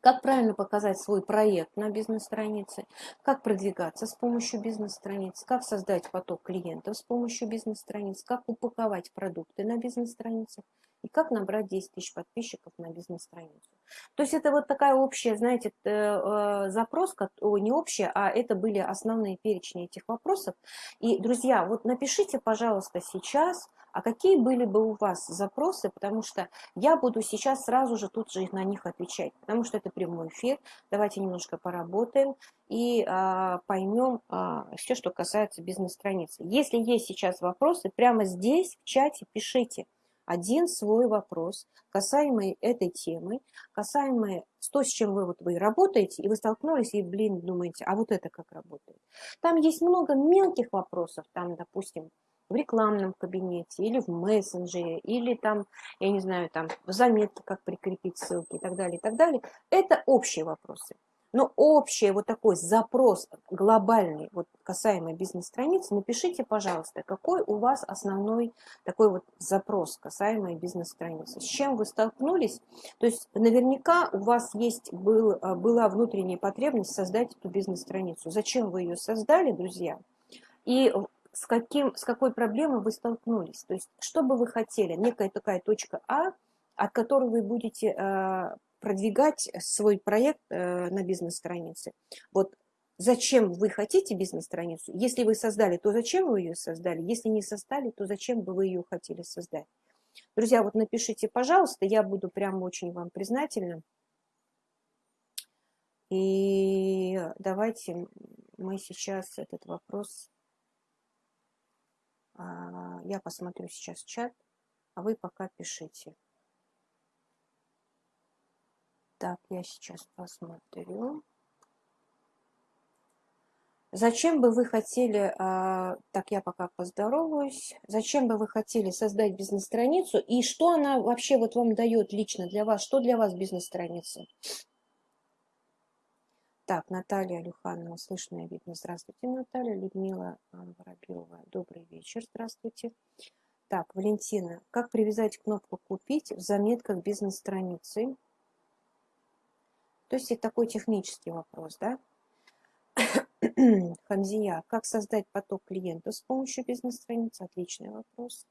как правильно показать свой проект на бизнес-странице, как продвигаться с помощью бизнес-страниц, как создать поток клиентов с помощью бизнес-страниц, как упаковать продукты на бизнес-страницах и как набрать 10 тысяч подписчиков на бизнес-страницу. То есть это вот такая общая, знаете, э, запрос, не общая, а это были основные перечни этих вопросов. И, друзья, вот напишите, пожалуйста, сейчас, а какие были бы у вас запросы, потому что я буду сейчас сразу же тут же на них отвечать, потому что это прямой эфир, давайте немножко поработаем и а, поймем а, все, что касается бизнес-страницы. Если есть сейчас вопросы, прямо здесь в чате пишите один свой вопрос, касаемый этой темы, касаемый то, с чем вы, вот, вы работаете, и вы столкнулись, и, блин, думаете, а вот это как работает. Там есть много мелких вопросов, там, допустим, в рекламном кабинете, или в мессенджере, или там, я не знаю, там в заметке, как прикрепить ссылки и так далее, и так далее. Это общие вопросы. Но общий вот такой запрос глобальный, вот касаемый бизнес-страницы, напишите, пожалуйста, какой у вас основной такой вот запрос, касаемый бизнес-страницы. С чем вы столкнулись? То есть наверняка у вас есть, был, была внутренняя потребность создать эту бизнес-страницу. Зачем вы ее создали, друзья? И с, каким, с какой проблемой вы столкнулись. То есть, что бы вы хотели, некая такая точка А, от которой вы будете э, продвигать свой проект э, на бизнес-странице. Вот зачем вы хотите бизнес-страницу? Если вы создали, то зачем вы ее создали? Если не создали, то зачем бы вы ее хотели создать? Друзья, вот напишите, пожалуйста, я буду прям очень вам признательна. И давайте мы сейчас этот вопрос а, я посмотрю сейчас чат, а вы пока пишите. Так, я сейчас посмотрю. Зачем бы вы хотели, а, так я пока поздороваюсь, зачем бы вы хотели создать бизнес-страницу и что она вообще вот вам дает лично для вас, что для вас бизнес-страница? Так, Наталья Люханова, слышно и видно. Здравствуйте, Наталья. Людмила Воробьева, добрый вечер, здравствуйте. Так, Валентина, как привязать кнопку «Купить» в заметках бизнес-страницы? То есть это такой технический вопрос, да? Хамзия, как создать поток клиентов с помощью бизнес-страницы? Отличный вопрос.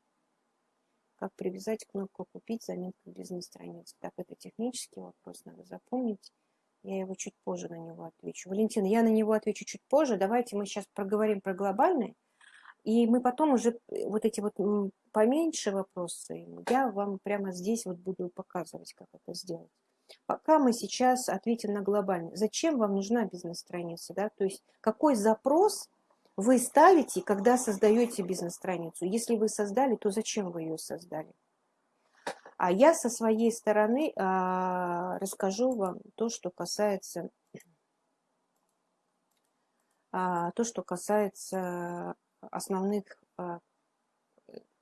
Как привязать кнопку «Купить» в заметках бизнес-страницы? Так, это технический вопрос, надо запомнить. Я его чуть позже на него отвечу. Валентина, я на него отвечу чуть позже. Давайте мы сейчас проговорим про глобальный. И мы потом уже э, вот эти вот поменьше вопросы, я вам прямо здесь вот буду показывать, как это сделать. Пока мы сейчас ответим на глобальный. Зачем вам нужна бизнес-страница? Да? То есть какой запрос вы ставите, когда создаете бизнес-страницу? Если вы создали, то зачем вы ее создали? А я со своей стороны а, расскажу вам то, что касается а, то, что касается основных а,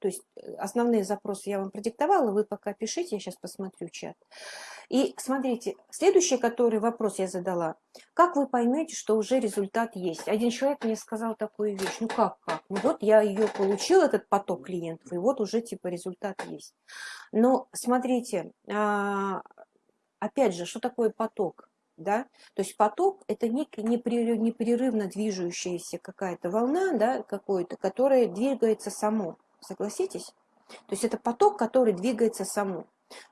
то есть э, основные запросы я вам продиктовала, вы пока пишите, я сейчас посмотрю чат. И смотрите, следующий, который вопрос я задала. Как вы поймете, что уже результат есть? Один человек мне сказал такую вещь. Ну как, как? Ну вот я ее получил, этот поток клиентов, и вот уже типа результат есть. Но смотрите, а, опять же, что такое поток? Да? То есть поток – это некая непрерывно движущаяся какая-то волна, да, какой-то, которая двигается само. Согласитесь? То есть это поток, который двигается само.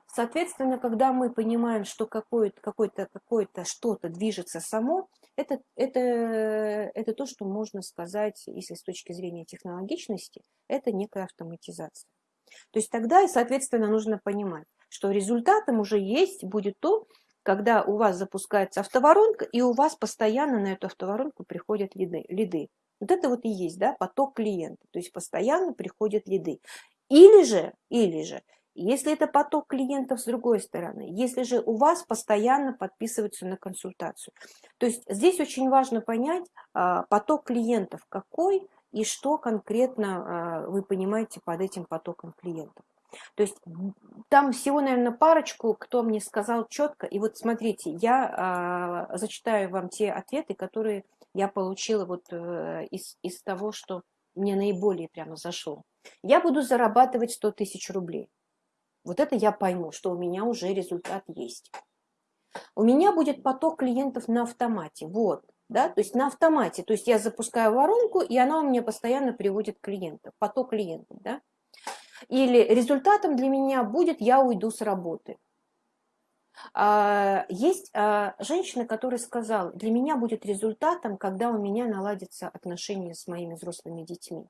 Соответственно, когда мы понимаем, что какое-то какое какое что-то движется само, это, это, это то, что можно сказать, если с точки зрения технологичности, это некая автоматизация. То есть тогда, и, соответственно, нужно понимать, что результатом уже есть будет то, когда у вас запускается автоворонка, и у вас постоянно на эту автоворонку приходят лиды. лиды. Вот это вот и есть да, поток клиента, то есть постоянно приходят лиды. Или же, или же, если это поток клиентов с другой стороны, если же у вас постоянно подписываются на консультацию. То есть здесь очень важно понять а, поток клиентов какой и что конкретно а, вы понимаете под этим потоком клиентов. То есть там всего, наверное, парочку, кто мне сказал четко. И вот смотрите, я э, зачитаю вам те ответы, которые я получила вот э, из, из того, что мне наиболее прямо зашло. Я буду зарабатывать 100 тысяч рублей. Вот это я пойму, что у меня уже результат есть. у меня будет поток клиентов на автомате. Вот, да, то есть на автомате. То есть я запускаю воронку, и она у меня постоянно приводит клиентов, поток клиентов, да. Или результатом для меня будет я уйду с работы. А, есть а, женщина, которая сказала, для меня будет результатом, когда у меня наладятся отношения с моими взрослыми детьми.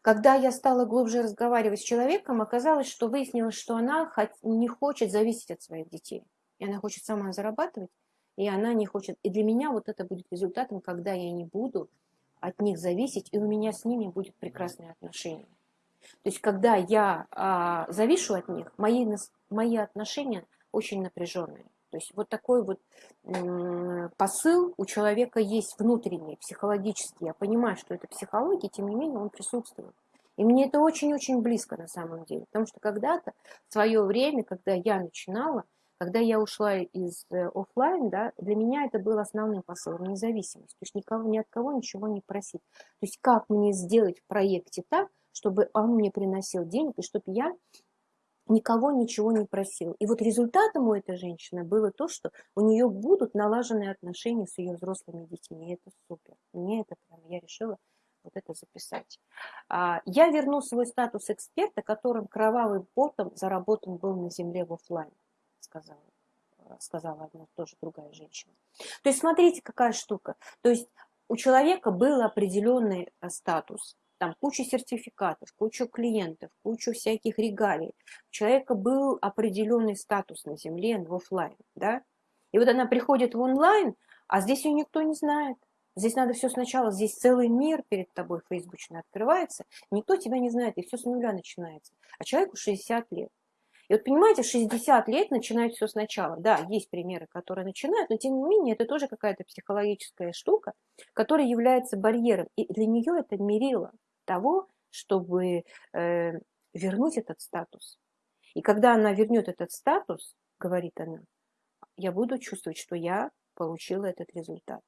Когда я стала глубже разговаривать с человеком, оказалось, что выяснилось, что она не хочет зависеть от своих детей. И она хочет сама зарабатывать, и она не хочет. И для меня вот это будет результатом, когда я не буду от них зависеть, и у меня с ними будет прекрасные отношения. То есть, когда я а, завишу от них, мои, мои отношения очень напряженные. То есть вот такой вот посыл у человека есть внутренний, психологический. Я понимаю, что это психология, тем не менее он присутствует. И мне это очень-очень близко на самом деле. Потому что когда-то, в свое время, когда я начинала, когда я ушла из э, офлайн, да, для меня это был основным посылом, независимость. То есть никого, ни от кого ничего не просить. То есть как мне сделать в проекте так, чтобы он мне приносил денег, и чтобы я никого ничего не просил. И вот результатом у этой женщины было то, что у нее будут налаженные отношения с ее взрослыми детьми. И это супер. Мне это прям, я решила вот это записать. А, я верну свой статус эксперта, которым кровавым потом заработан был на земле в офлайн, сказала, сказала одна тоже другая женщина. То есть смотрите, какая штука. То есть у человека был определенный э, статус, там куча сертификатов, куча клиентов, куча всяких регалий. У человека был определенный статус на земле, в офлайн, да? И вот она приходит в онлайн, а здесь ее никто не знает. Здесь надо все сначала, здесь целый мир перед тобой фейсбучно открывается, никто тебя не знает, и все с нуля начинается. А человеку 60 лет. И вот понимаете, 60 лет начинают все сначала. Да, есть примеры, которые начинают, но тем не менее это тоже какая-то психологическая штука, которая является барьером. И для нее это мерило того, чтобы э, вернуть этот статус. И когда она вернет этот статус, говорит она, я буду чувствовать, что я получила этот результат.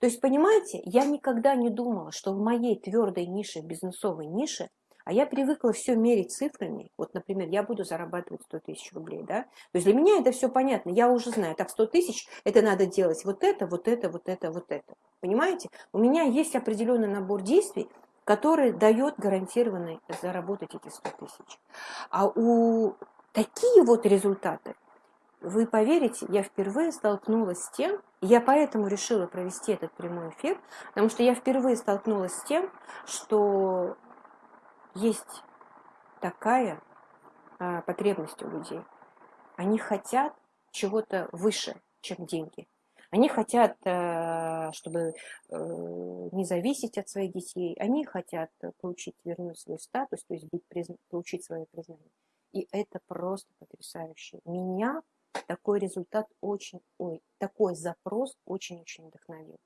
То есть, понимаете, я никогда не думала, что в моей твердой нише, бизнесовой нише, а я привыкла все мерить цифрами. Вот, например, я буду зарабатывать 100 тысяч рублей, да? То есть для меня это все понятно. Я уже знаю, так, 100 тысяч, это надо делать вот это, вот это, вот это, вот это. Понимаете? У меня есть определенный набор действий, который дает гарантированно заработать эти 100 тысяч. А у такие вот результаты, вы поверите, я впервые столкнулась с тем, я поэтому решила провести этот прямой эфир, потому что я впервые столкнулась с тем, что есть такая а, потребность у людей. Они хотят чего-то выше, чем деньги. Они хотят, э, чтобы э, не зависеть от своих детей, они хотят получить, вернуть свой статус, то есть быть, получить свое признание. И это просто потрясающе. Меня такой результат очень, ой, такой запрос очень-очень вдохновил.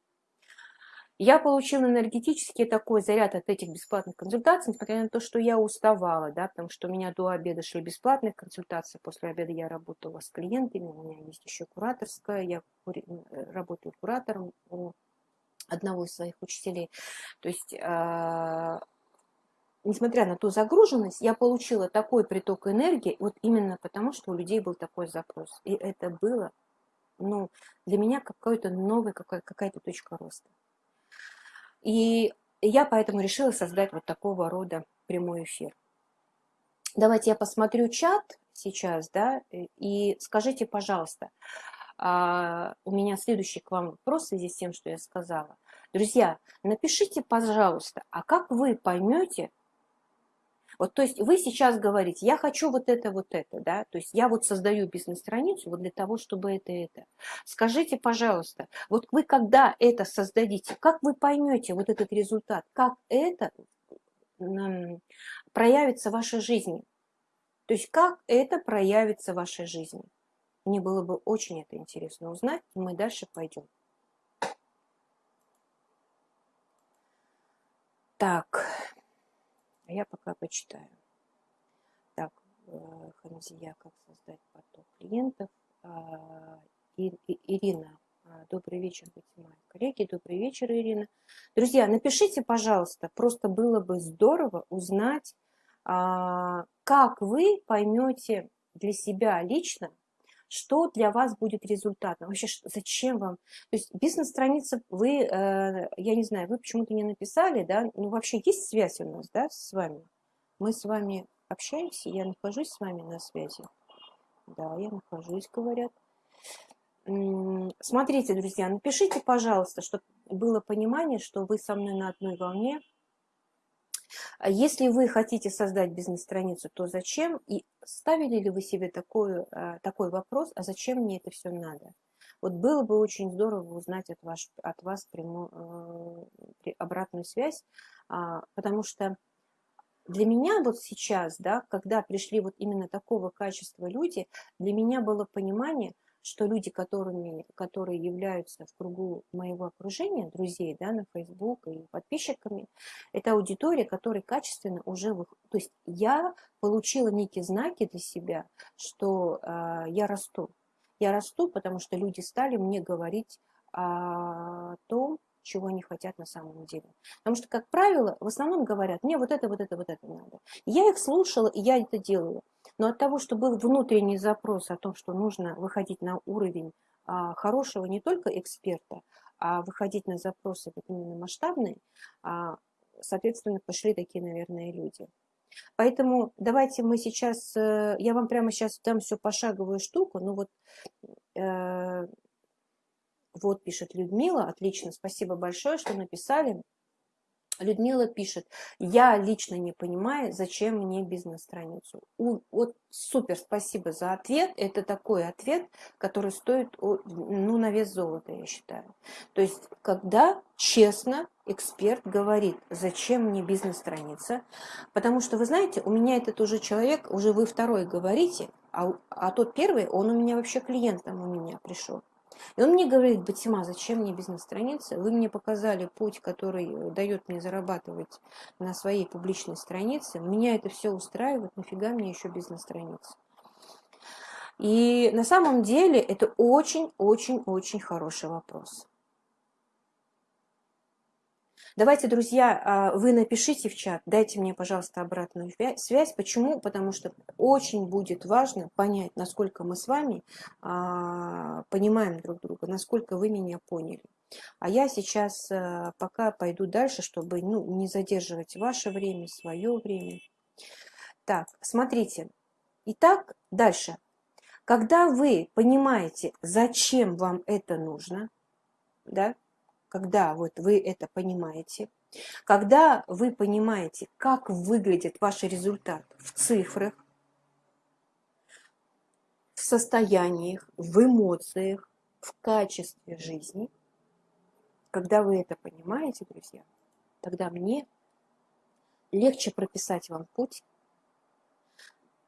Я получила энергетический такой заряд от этих бесплатных консультаций, несмотря на то, что я уставала, да, потому что у меня до обеда шли бесплатные консультации, после обеда я работала с клиентами, у меня есть еще кураторская, я э, работаю куратором у одного из своих учителей. То есть, э, несмотря на ту загруженность, я получила такой приток энергии, вот именно потому, что у людей был такой запрос. И это было, ну, для меня какой-то новый, какая-то точка роста. И я поэтому решила создать вот такого рода прямой эфир. Давайте я посмотрю чат сейчас, да, и скажите, пожалуйста, а, у меня следующий к вам вопрос в связи с тем, что я сказала. Друзья, напишите, пожалуйста, а как вы поймете, вот, то есть вы сейчас говорите, я хочу вот это, вот это, да, то есть я вот создаю бизнес-страницу вот для того, чтобы это, это. Скажите, пожалуйста, вот вы когда это создадите, как вы поймете вот этот результат, как это проявится в вашей жизни? То есть как это проявится в вашей жизни? Мне было бы очень это интересно узнать, и мы дальше пойдем. Так. А я пока почитаю. Так, э, Хамзия, как создать поток клиентов. А, Ирина, а, добрый вечер, мои коллеги, добрый вечер, Ирина. Друзья, напишите, пожалуйста, просто было бы здорово узнать, как вы поймете для себя лично, что для вас будет результатом, вообще зачем вам, то есть бизнес-страница, вы, э, я не знаю, вы почему-то не написали, да, ну вообще есть связь у нас, да, с вами, мы с вами общаемся, я нахожусь с вами на связи, да, я нахожусь, говорят. Смотрите, друзья, напишите, пожалуйста, чтобы было понимание, что вы со мной на одной волне, если вы хотите создать бизнес-страницу, то зачем? И ставили ли вы себе такой, а, такой вопрос, а зачем мне это все надо? Вот было бы очень здорово узнать от, ваш, от вас прямую, э, обратную связь, а, потому что для меня вот сейчас, да, когда пришли вот именно такого качества люди, для меня было понимание – что люди, которыми, которые являются в кругу моего окружения, друзей, да, на Facebook и подписчиками, это аудитория, которая качественно уже... То есть я получила некие знаки для себя, что э, я расту. Я расту, потому что люди стали мне говорить о том, чего они хотят на самом деле. Потому что, как правило, в основном говорят, мне вот это, вот это, вот это надо. Я их слушала, и я это делала. Но от того, что был внутренний запрос о том, что нужно выходить на уровень а, хорошего не только эксперта, а выходить на запросы именно масштабные, а, соответственно, пошли такие, наверное, люди. Поэтому давайте мы сейчас, э, я вам прямо сейчас дам всю пошаговую штуку, ну вот э, вот пишет Людмила, отлично, спасибо большое, что написали. Людмила пишет, я лично не понимаю, зачем мне бизнес-страницу. Вот супер, спасибо за ответ. Это такой ответ, который стоит ну, на вес золота, я считаю. То есть, когда честно эксперт говорит, зачем мне бизнес-страница, потому что, вы знаете, у меня этот уже человек, уже вы второй говорите, а, а тот первый, он у меня вообще клиентом у меня пришел. И он мне говорит, Батима, зачем мне бизнес-страница? Вы мне показали путь, который дает мне зарабатывать на своей публичной странице. Меня это все устраивает, нафига мне еще бизнес-страница? И на самом деле это очень-очень-очень хороший вопрос. Давайте, друзья, а, вы напишите в чат, дайте мне, пожалуйста, обратную связь. Почему? Потому что очень будет важно понять, насколько мы с вами а, понимаем друг друга, насколько вы меня поняли. А я сейчас а, пока пойду дальше, чтобы ну, не задерживать ваше время, свое время. Так, смотрите. Итак, дальше. Когда вы понимаете, зачем вам это нужно, да, когда вот вы это понимаете, когда вы понимаете, как выглядит ваш результат в цифрах, в состояниях, в эмоциях, в качестве жизни, когда вы это понимаете, друзья, тогда мне легче прописать вам путь,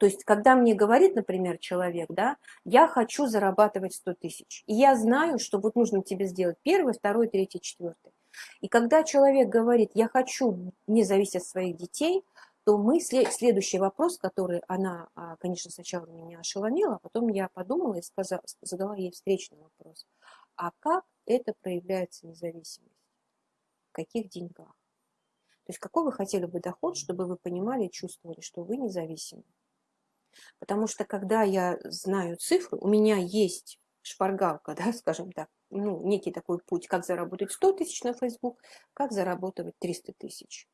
то есть, когда мне говорит, например, человек, да, я хочу зарабатывать 100 тысяч, и я знаю, что вот нужно тебе сделать первый, второй, третий, четвертый. И когда человек говорит, я хочу не зависеть от своих детей, то мы, следующий вопрос, который она, а, конечно, сначала меня ошеломила, а потом я подумала и сказала, задала ей встречный вопрос. А как это проявляется независимость? В каких деньгах? То есть какой вы хотели бы доход, чтобы вы понимали и чувствовали, что вы независимы? Потому что когда я знаю цифру, у меня есть шпаргалка, да, скажем так, ну, некий такой путь, как заработать 100 тысяч на Facebook, как заработать 300 тысяч.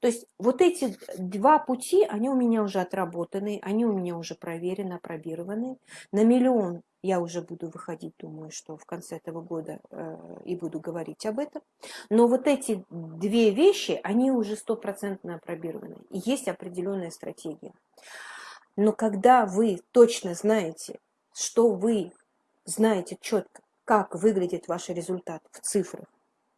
То есть вот эти два пути, они у меня уже отработаны, они у меня уже проверены, опробированы. На миллион я уже буду выходить, думаю, что в конце этого года э, и буду говорить об этом. Но вот эти две вещи, они уже стопроцентно опробированы. И есть определенная стратегия. Но когда вы точно знаете, что вы знаете четко, как выглядит ваш результат в цифрах,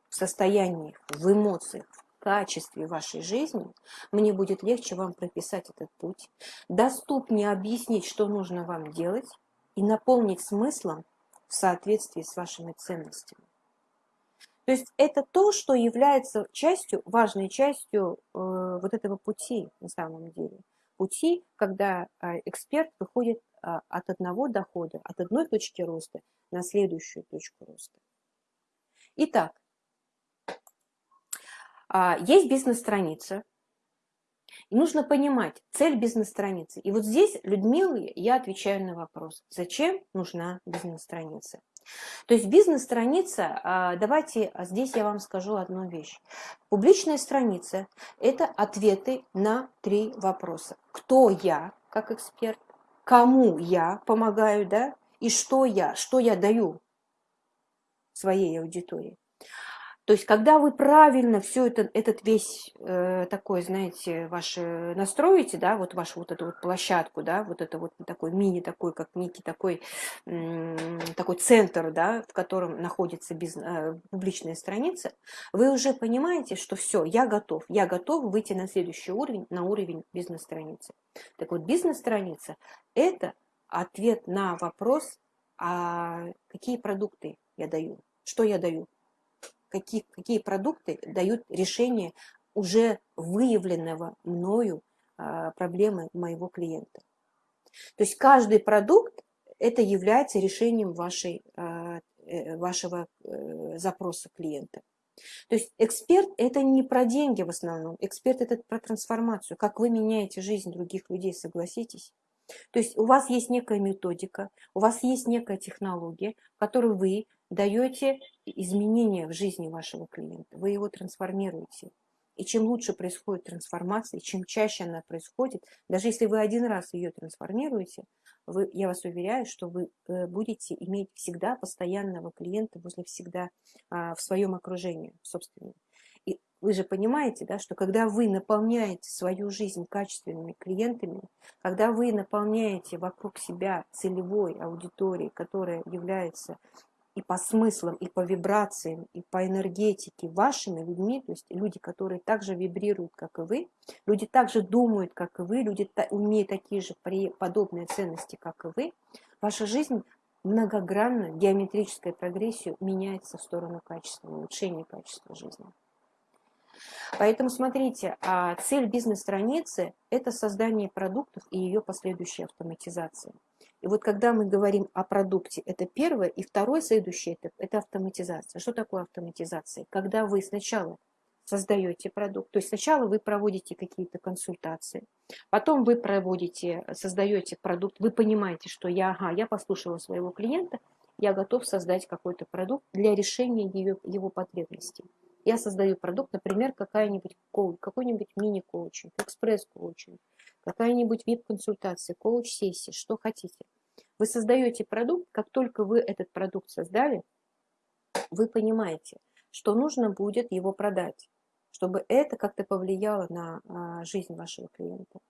в состояниях, в эмоциях, в качестве вашей жизни, мне будет легче вам прописать этот путь, доступнее объяснить, что нужно вам делать и наполнить смыслом в соответствии с вашими ценностями. То есть это то, что является частью, важной частью э, вот этого пути на самом деле пути, когда а, эксперт выходит а, от одного дохода, от одной точки роста на следующую точку роста. Итак, а, есть бизнес-страница. И нужно понимать цель бизнес-страницы. И вот здесь, Людмиле, я отвечаю на вопрос, зачем нужна бизнес-страница. То есть бизнес-страница, а, давайте а здесь я вам скажу одну вещь. Публичная страница – это ответы на три вопроса. Кто я как эксперт, кому я помогаю, да, и что я, что я даю своей аудитории. То есть, когда вы правильно все это, этот весь э, такой, знаете, ваш настроите, да, вот вашу вот эту вот площадку, да, вот это вот такой мини, такой, как некий такой, э, такой центр, да, в котором находится бизнес, э, публичная страница, вы уже понимаете, что все, я готов, я готов выйти на следующий уровень, на уровень бизнес-страницы. Так вот, бизнес-страница – это ответ на вопрос, а какие продукты я даю, что я даю какие, какие продукты дают решение уже выявленного мною а, проблемы моего клиента. То есть каждый продукт это является решением вашей, а, э, вашего э, запроса клиента. То есть эксперт это не про деньги в основном, эксперт это про трансформацию, как вы меняете жизнь других людей, согласитесь. То есть у вас есть некая методика, у вас есть некая технология, которую вы даете изменения в жизни вашего клиента, вы его трансформируете. И чем лучше происходит трансформация, чем чаще она происходит, даже если вы один раз ее трансформируете, вы, я вас уверяю, что вы э, будете иметь всегда постоянного клиента возле всегда а, в своем окружении, собственно. И вы же понимаете, да, что когда вы наполняете свою жизнь качественными клиентами, когда вы наполняете вокруг себя целевой аудиторией, которая является и по смыслам, и по вибрациям, и по энергетике вашими людьми, то есть люди, которые также вибрируют, как и вы, люди также думают, как и вы, люди имеют такие же подобные ценности, как и вы, ваша жизнь многогранно, геометрическая прогрессия меняется в сторону качества, улучшения качества жизни. Поэтому смотрите, а цель бизнес-страницы – это создание продуктов и ее последующая автоматизация. И вот когда мы говорим о продукте, это первое. И второй следующий этап – это автоматизация. Что такое автоматизация? Когда вы сначала создаете продукт, то есть сначала вы проводите какие-то консультации, потом вы проводите, создаете продукт, вы понимаете, что я, ага, я послушала своего клиента, я готов создать какой-то продукт для решения его, его потребностей. Я создаю продукт, например, какой-нибудь мини-коучинг, экспресс-коучинг, какая-нибудь вип-консультация, коуч-сессия, что хотите. Вы создаете продукт, как только вы этот продукт создали, вы понимаете, что нужно будет его продать чтобы это как-то повлияло на а, жизнь вашего клиента.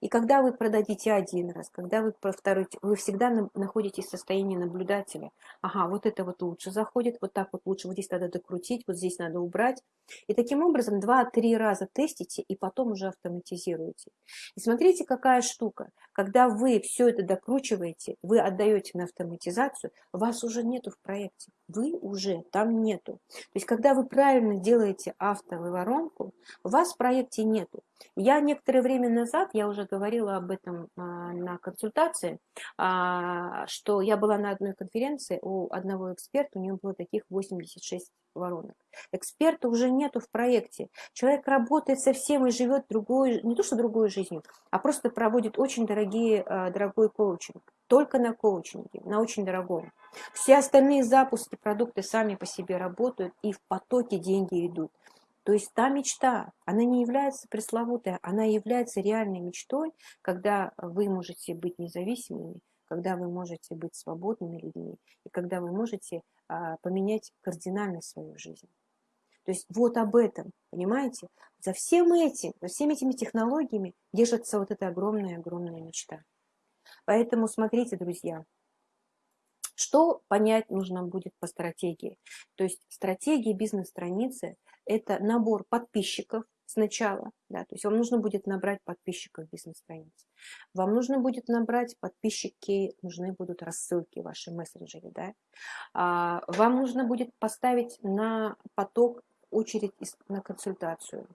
И когда вы продадите один раз, когда вы повторите, вы всегда находитесь в состоянии наблюдателя. Ага, вот это вот лучше заходит, вот так вот лучше, вот здесь надо докрутить, вот здесь надо убрать. И таким образом два-три раза тестите и потом уже автоматизируете. И смотрите, какая штука. Когда вы все это докручиваете, вы отдаете на автоматизацию, вас уже нету в проекте. Вы уже там нету. То есть, когда вы правильно делаете автовыворот, воронку, вас в проекте нету. Я некоторое время назад, я уже говорила об этом а, на консультации, а, что я была на одной конференции у одного эксперта, у него было таких 86 воронок. Эксперта уже нету в проекте. Человек работает совсем и живет другой, не то что другой жизнью, а просто проводит очень дорогие, а, дорогой коучинг. Только на коучинге, на очень дорогом. Все остальные запуски, продукты сами по себе работают, и в потоке деньги идут. То есть та мечта, она не является пресловутой, она является реальной мечтой, когда вы можете быть независимыми, когда вы можете быть свободными людьми, и когда вы можете а, поменять кардинально свою жизнь. То есть вот об этом, понимаете? За всем этим, за всеми этими технологиями держится вот эта огромная-огромная мечта. Поэтому смотрите, друзья, что понять нужно будет по стратегии? То есть стратегия бизнес-страницы – это набор подписчиков сначала, да, то есть вам нужно будет набрать подписчиков бизнес-страницы. Вам нужно будет набрать подписчики, нужны будут рассылки в вашем мессенджере, да. А, вам нужно будет поставить на поток очередь на консультацию.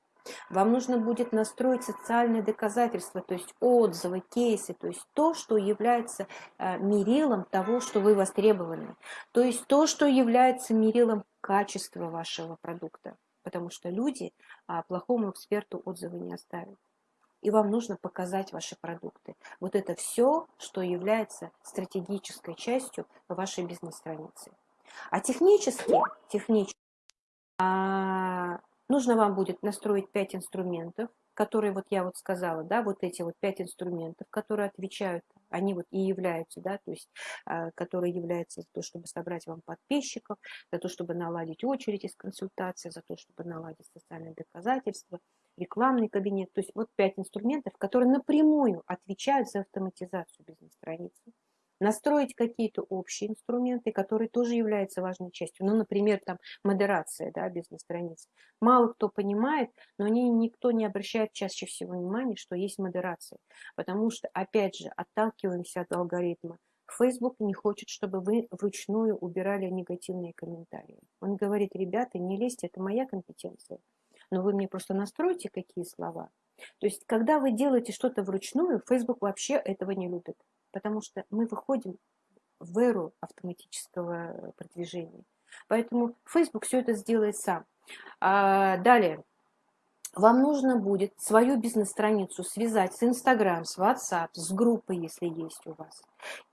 Вам нужно будет настроить социальные доказательства, то есть отзывы, кейсы, то есть то, что является э, мерилом того, что вы востребованы, то есть то, что является мерилом качества вашего продукта, потому что люди а, плохому эксперту отзывы не оставят. и вам нужно показать ваши продукты. Вот это все, что является стратегической частью вашей бизнес-страницы. А технически, технически а, нужно вам будет настроить 5 инструментов, которые вот я вот сказала, да, вот эти вот 5 инструментов, которые отвечают, они вот и являются, да, то есть, а, которые являются за то, чтобы собрать вам подписчиков, за то, чтобы наладить очередь из консультации, за то, чтобы наладить социальные доказательства, рекламный кабинет. То есть вот 5 инструментов, которые напрямую отвечают за автоматизацию бизнес-страницы настроить какие-то общие инструменты, которые тоже являются важной частью. Ну, например, там модерация да, бизнес-страниц. Мало кто понимает, но не, никто не обращает чаще всего внимания, что есть модерация. Потому что, опять же, отталкиваемся от алгоритма. Facebook не хочет, чтобы вы вручную убирали негативные комментарии. Он говорит, ребята, не лезьте, это моя компетенция. Но вы мне просто настройте, какие слова. То есть, когда вы делаете что-то вручную, Facebook вообще этого не любит потому что мы выходим в эру автоматического продвижения. Поэтому Facebook все это сделает сам. А, далее. Вам нужно будет свою бизнес-страницу связать с Instagram, с WhatsApp, с группой, если есть у вас.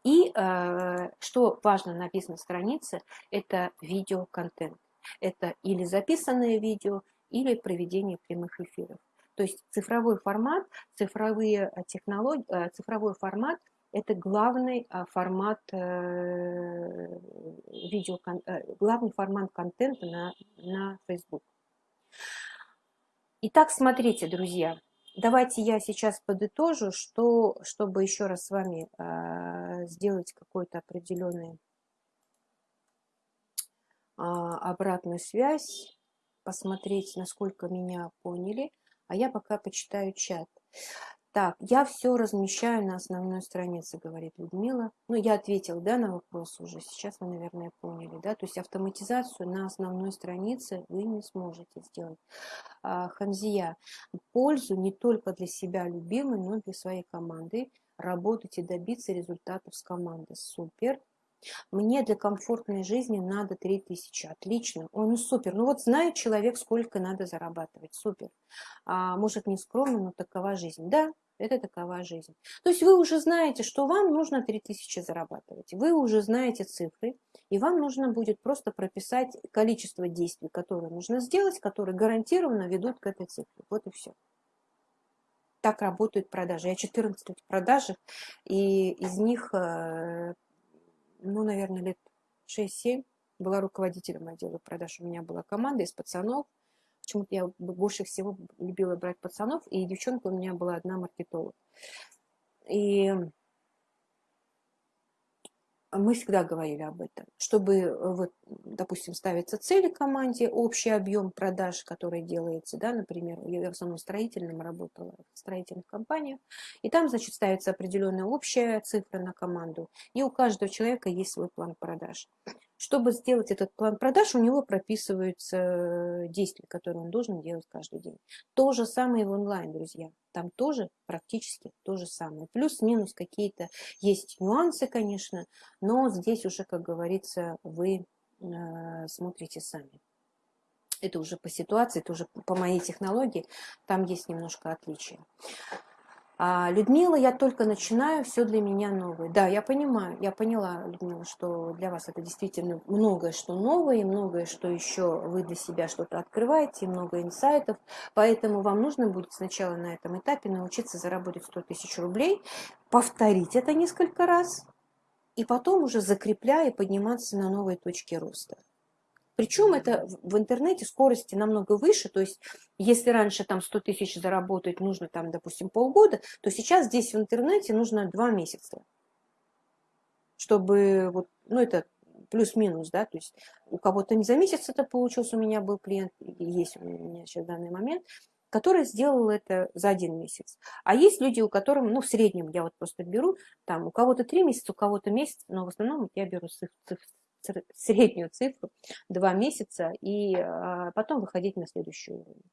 И э, что важно на бизнес-странице, это видеоконтент. Это или записанное видео, или проведение прямых эфиров. То есть цифровой формат, цифровые технологии, э, цифровой формат это главный а, формат э, видео, э, главный формат контента на, на Facebook. Итак, смотрите, друзья, давайте я сейчас подытожу, что, чтобы еще раз с вами э, сделать какую-то определенную э, обратную связь, посмотреть, насколько меня поняли, а я пока почитаю чат. Так, я все размещаю на основной странице, говорит Людмила. Ну, я ответила, да, на вопрос уже. Сейчас вы, наверное, поняли, да. То есть автоматизацию на основной странице вы не сможете сделать. А, Хамзия, пользу не только для себя любимой, но и для своей команды. Работать и добиться результатов с командой. Супер. Мне для комфортной жизни надо 3000. Отлично. Ой, ну супер. Ну вот знает человек, сколько надо зарабатывать. Супер. А, может, не скромно, но такова жизнь. Да, это такова жизнь. То есть вы уже знаете, что вам нужно 3000 зарабатывать. Вы уже знаете цифры, и вам нужно будет просто прописать количество действий, которые нужно сделать, которые гарантированно ведут к этой цифре. Вот и все. Так работают продажи. Я 14 лет в и из них э, ну, наверное, лет 6-7 была руководителем отдела продаж. У меня была команда из пацанов. Почему-то я больше всего любила брать пацанов, и девчонка у меня была одна маркетолог. И мы всегда говорили об этом, чтобы, э, вот, допустим, ставятся цели команде, общий объем продаж, который делается, да, например, я в основном строительном работала, в строительных компаниях, и там, значит, ставится определенная общая цифра на команду, и у каждого человека есть свой план продаж. Чтобы сделать этот план продаж, у него прописываются э, действия, которые он должен делать каждый день. То же самое в онлайн, друзья. Там тоже практически то же самое. Плюс-минус какие-то есть нюансы, конечно, но здесь уже, как говорится, вы э, смотрите сами. Это уже по ситуации, это уже по моей технологии, там есть немножко отличия. А, Людмила, я только начинаю, все для меня новое. Да, я понимаю, я поняла, Людмила, что для вас это действительно многое, что новое, и многое, что еще вы для себя что-то открываете, много инсайтов. Поэтому вам нужно будет сначала на этом этапе научиться заработать 100 тысяч рублей, повторить это несколько раз, и потом уже закрепляя и подниматься на новые точки роста. Причем это в интернете скорости намного выше, то есть если раньше там 100 тысяч заработать нужно там, допустим, полгода, то сейчас здесь в интернете нужно 2 месяца, чтобы вот, ну это плюс-минус, да, то есть у кого-то не за месяц это получилось, у меня был клиент, есть у меня сейчас в данный момент, который сделал это за один месяц. А есть люди, у которых, ну, в среднем я вот просто беру, там, у кого-то три месяца, у кого-то месяц, но в основном я беру циф, циф, среднюю цифру, два месяца, и а, потом выходить на следующий уровень.